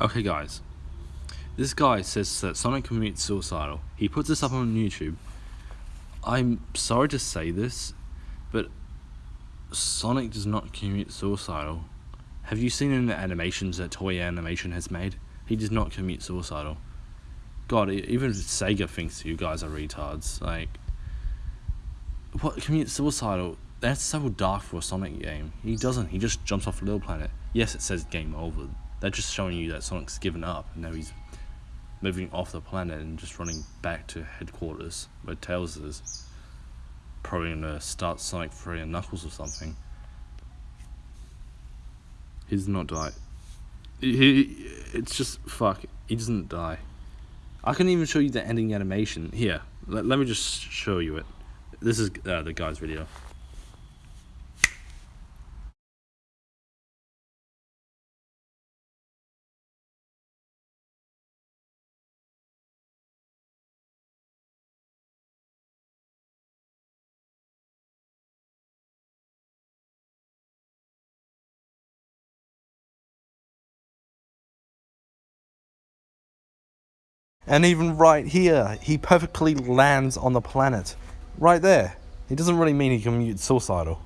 Okay guys, this guy says that Sonic commits suicidal. He puts this up on YouTube. I'm sorry to say this, but Sonic does not commit suicidal. Have you seen in the animations that Toei Animation has made? He does not commit suicidal. God, even Sega thinks you guys are retards. Like, what commit suicidal? That's so dark for a Sonic game. He doesn't. He just jumps off a little planet. Yes, it says game over. They're just showing you that Sonic's given up and now he's moving off the planet and just running back to headquarters where Tails is. Probably gonna start Sonic 3 and Knuckles or something. He does not die. He, he, it's just fuck. He doesn't die. I can even show you the ending animation here. Let, let me just show you it. This is uh, the guy's video. And even right here, he perfectly lands on the planet. Right there. He doesn't really mean he commutes suicidal.